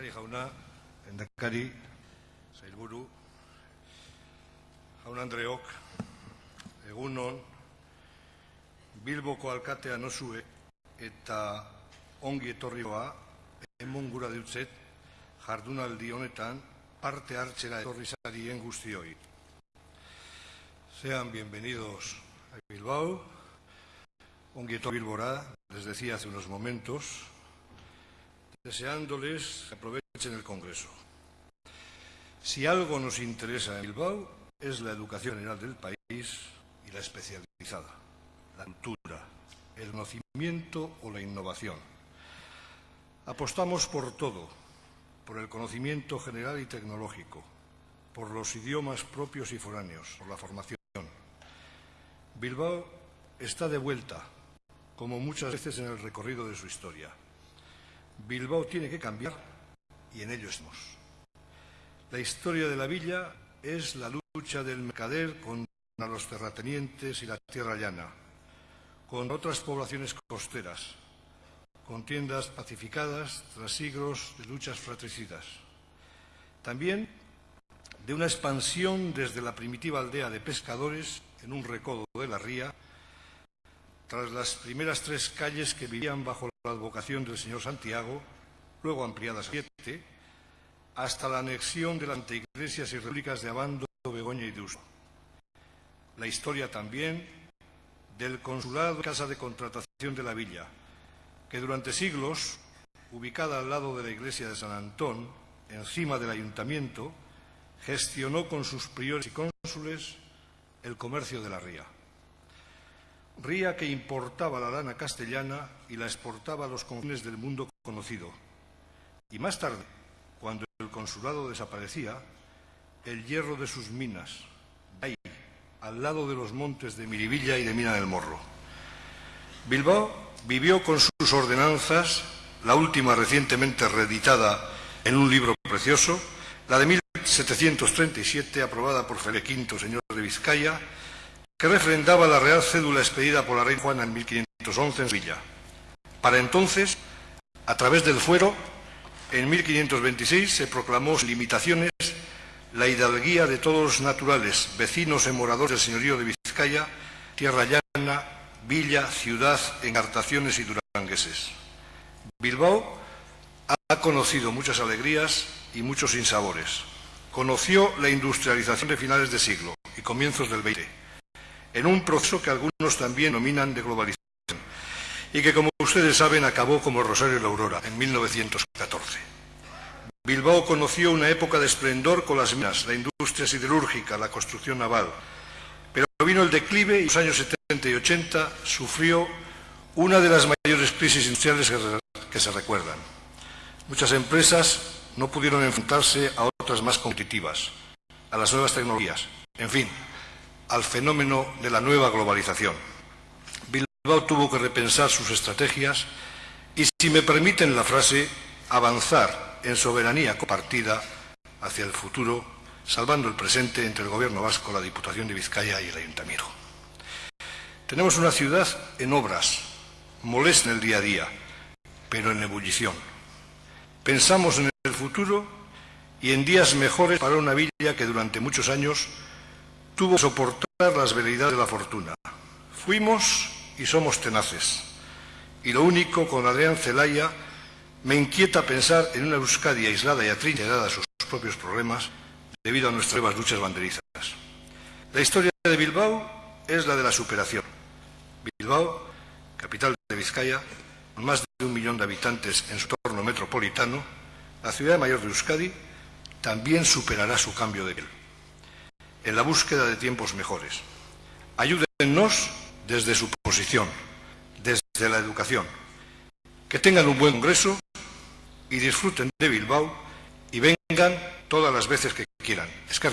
Lehendakari jauna, lehendakari, sailburu, jaun Andreok, egunon, Bilboko alkatea nosue eta ongi etorrioa emon gura dutzet jardunaldi honetan parte hartzera etorri zarien guztioi. Sean bienvenidos a Bilbao, ongi etorri Bilbora, les decía hace unos momentos, deseándoles que aprovechen el Congreso. Si algo nos interesa en Bilbao es la educación general del país y la especializada, la cultura, el conocimiento o la innovación. Apostamos por todo, por el conocimiento general y tecnológico, por los idiomas propios y foráneos, por la formación. Bilbao está de vuelta, como muchas veces en el recorrido de su historia. Bilbao tiene que cambiar y en ello estamos. La historia de la villa es la lucha del mercader contra los terratenientes y la tierra llana, con otras poblaciones costeras, con tiendas pacificadas tras siglos de luchas fratricidas. También de una expansión desde la primitiva aldea de pescadores en un recodo de la ría, tras las primeras tres calles que vivían bajo la advocación del señor Santiago, luego ampliadas a siete, hasta la anexión de las anteiglesias y repúblicas de Abando, Begoña y Deusto. La historia también del consulado Casa de Contratación de la Villa, que durante siglos, ubicada al lado de la iglesia de San Antón, encima del ayuntamiento, gestionó con sus priores y cónsules el comercio de la ría. Ría que importaba la lana castellana y la exportaba a los confines del mundo conocido. Y más tarde, cuando el consulado desaparecía, el hierro de sus minas, ahí, al lado de los montes de Miribilla y de Mina del Morro. Bilbao vivió con sus ordenanzas, la última recientemente reeditada en un libro precioso, la de 1737, aprobada por Felipe V, señor de Vizcaya, que refrendaba la real cédula expedida por la reina Juana en 1511 en Sevilla. Para entonces, a través del fuero, en 1526 se proclamó sin limitaciones la hidalguía de todos los naturales, vecinos y moradores del señorío de Vizcaya, tierra llana, villa, ciudad, engartaciones y durangueses. Bilbao ha conocido muchas alegrías y muchos sinsabores. Conoció la industrialización de finales de siglo y comienzos del XX en un proceso que algunos también nominan de globalización y que, como ustedes saben, acabó como Rosario la Aurora en 1914. Bilbao conoció una época de esplendor con las minas, la industria siderúrgica, la construcción naval, pero vino el declive y en los años 70 y 80 sufrió una de las mayores crisis industriales que se recuerdan. Muchas empresas no pudieron enfrentarse a otras más competitivas, a las nuevas tecnologías, en fin, al fenómeno de la nueva globalización. Bilbao tuvo que repensar sus estrategias y, si me permiten la frase, avanzar en soberanía compartida hacia el futuro, salvando el presente entre el Gobierno vasco, la Diputación de Vizcaya y el Ayuntamiento. Tenemos una ciudad en obras, molesta en el día a día, pero en ebullición. Pensamos en el futuro y en días mejores para una villa que durante muchos años tuvo que soportar las veleidades de la fortuna. Fuimos y somos tenaces. Y lo único, con Adrián Celaya, me inquieta pensar en una Euskadi aislada y atrincherada a sus propios problemas debido a nuestras nuevas luchas banderizas. La historia de Bilbao es la de la superación. Bilbao, capital de Vizcaya, con más de un millón de habitantes en su entorno metropolitano, la ciudad mayor de Euskadi, también superará su cambio de piel en la búsqueda de tiempos mejores. Ayúdennos desde su posición, desde la educación. Que tengan un buen congreso y disfruten de Bilbao y vengan todas las veces que quieran. Es que.